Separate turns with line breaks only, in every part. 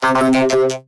Thank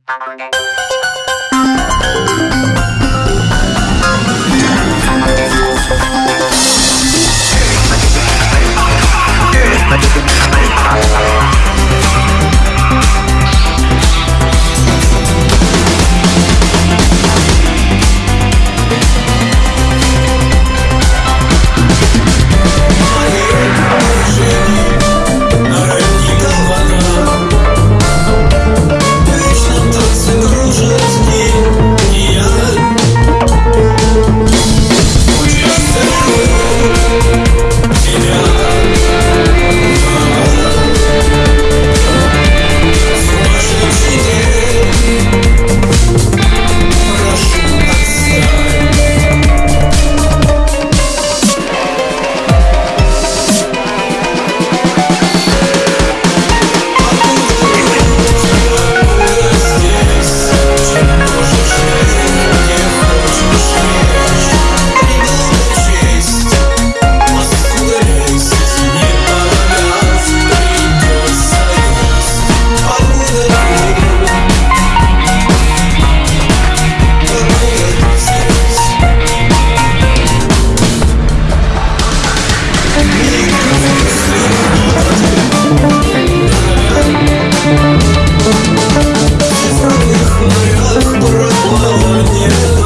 Ольги.